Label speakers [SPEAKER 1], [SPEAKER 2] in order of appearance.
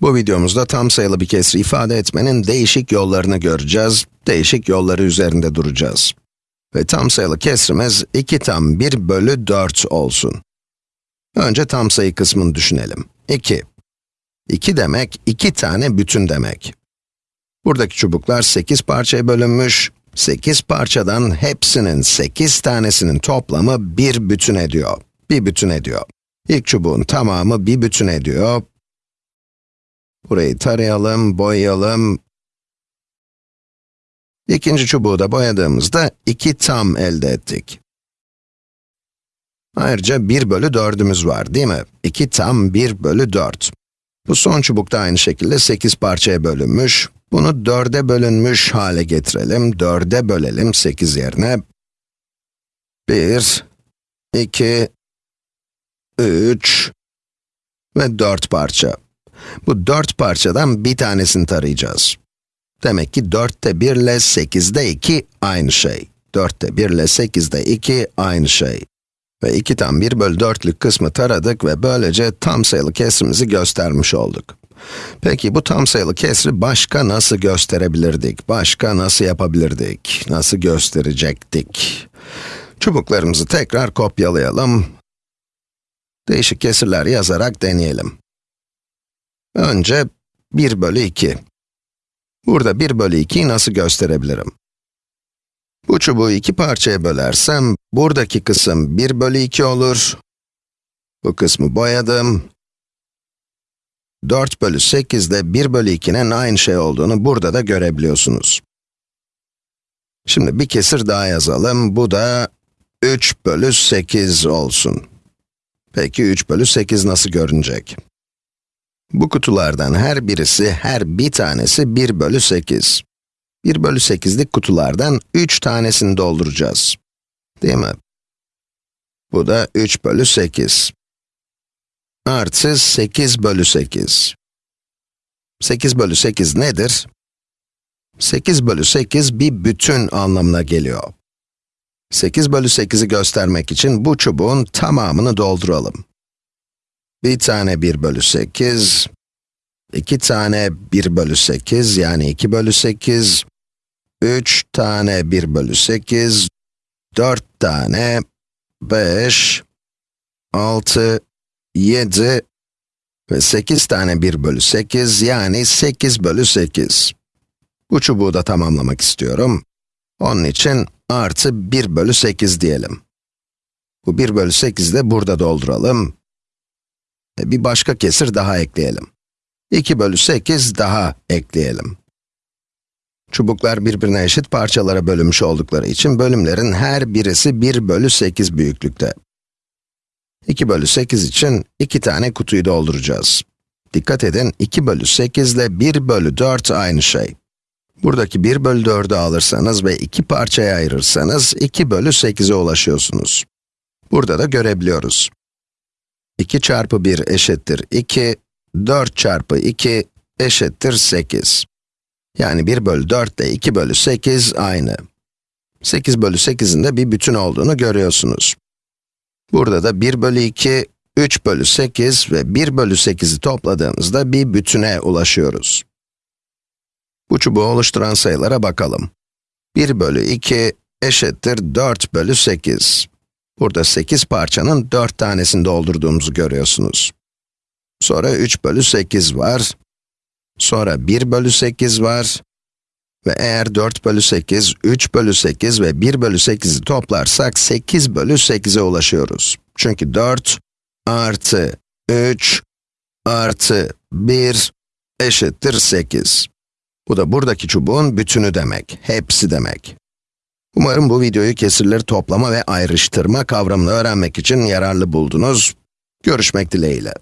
[SPEAKER 1] Bu videomuzda tam sayılı bir kesri ifade etmenin değişik yollarını göreceğiz, değişik yolları üzerinde duracağız. Ve tam sayılı kesrimiz 2 tam 1 bölü 4 olsun. Önce tam sayı kısmını düşünelim. 2. 2 demek, 2 tane bütün demek. Buradaki çubuklar 8 parçaya bölünmüş, 8 parçadan hepsinin 8 tanesinin toplamı bir bütün ediyor. Bir bütün ediyor. İlk çubuğun tamamı bir bütün ediyor. Burayı tarayalım, boyayalım. İkinci çubuğu da boyadığımızda 2 tam elde ettik. Ayrıca 1 bölü 4'ümüz var değil mi? 2 tam 1 bölü 4. Bu son çubuk da aynı şekilde 8 parçaya bölünmüş. Bunu 4'e bölünmüş hale getirelim. 4'e bölelim 8 yerine. 1, 2, 3 ve 4 parça. Bu 4 parçadan bir tanesini tarayacağız. Demek ki 4'te 1 ile 8'de 2 aynı şey. 4'te 1 ile 8'de 2 aynı şey. Ve 2 tam 1 bölü 4'lük kısmı taradık ve böylece tam sayılı kesrimizi göstermiş olduk. Peki bu tam sayılı kesri başka nasıl gösterebilirdik? Başka nasıl yapabilirdik? Nasıl gösterecektik? Çubuklarımızı tekrar kopyalayalım. Değişik kesirler yazarak deneyelim. Önce 1 bölü 2. Burada 1 bölü 2'yi nasıl gösterebilirim? Bu çubuğu iki parçaya bölersem, buradaki kısım 1 bölü 2 olur. Bu kısmı boyadım. 4 bölü 8 de 1 bölü 2'nin aynı şey olduğunu burada da görebiliyorsunuz. Şimdi bir kesir daha yazalım. Bu da 3 bölü 8 olsun. Peki 3 bölü 8 nasıl görünecek? Bu kutulardan her birisi, her bir tanesi 1 bölü 8. 1 bölü 8'lik kutulardan 3 tanesini dolduracağız. Değil mi? Bu da 3 bölü 8. Artı 8 bölü 8. 8 bölü 8 nedir? 8 bölü 8 bir bütün anlamına geliyor. 8 bölü 8'i göstermek için bu çubuğun tamamını dolduralım. Bir tane 1 bölü 8, iki tane 1 bölü 8 yani 2 bölü 8, 3 tane 1 bölü 8, 4 tane 5, 6, 7 ve 8 tane 1 bölü 8 yani 8 bölü 8. Bu çubuğu da tamamlamak istiyorum. Onun için artı 1 bölü 8 diyelim. Bu 1 bölü 8'i de burada dolduralım. Ve bir başka kesir daha ekleyelim. 2 bölü 8 daha ekleyelim. Çubuklar birbirine eşit parçalara bölünmüş oldukları için bölümlerin her birisi 1 bölü 8 büyüklükte. 2 bölü 8 için 2 tane kutuyu dolduracağız. Dikkat edin, 2 bölü 8 ile 1 bölü 4 aynı şey. Buradaki 1 bölü 4'ü alırsanız ve iki parçaya ayırırsanız 2 bölü 8'e ulaşıyorsunuz. Burada da görebiliyoruz. 2 çarpı 1 eşittir 2, 4 çarpı 2 eşittir 8. Yani 1 bölü 4 ile 2 bölü 8 aynı. 8 bölü 8'in de bir bütün olduğunu görüyorsunuz. Burada da 1 bölü 2, 3 bölü 8 ve 1 bölü 8'i topladığımızda bir bütüne ulaşıyoruz. Bu çubuğu oluşturan sayılara bakalım. 1 bölü 2 eşittir 4 bölü 8. Burada 8 parçanın 4 tanesini doldurduğumuzu görüyorsunuz. Sonra 3 bölü 8 var. Sonra 1 bölü 8 var. Ve eğer 4 bölü 8, 3 bölü 8 ve 1 bölü 8'i toplarsak 8 bölü 8'e ulaşıyoruz. Çünkü 4 artı 3 artı 1 eşittir 8. Bu da buradaki çubuğun bütünü demek, hepsi demek. Umarım bu videoyu kesirleri toplama ve ayrıştırma kavramını öğrenmek için yararlı buldunuz. Görüşmek dileğiyle.